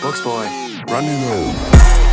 Books boy, running room.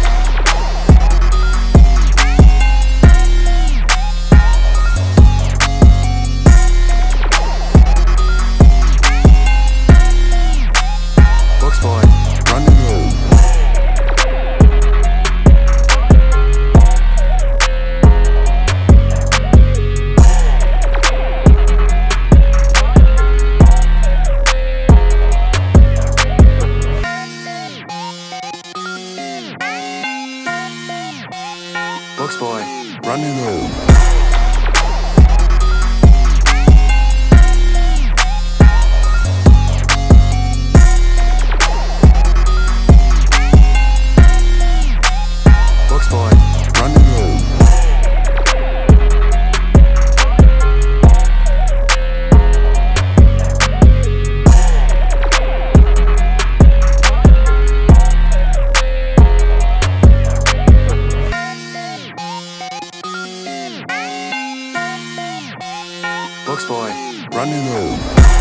Books boy, running. Books boy, Books boy, running room.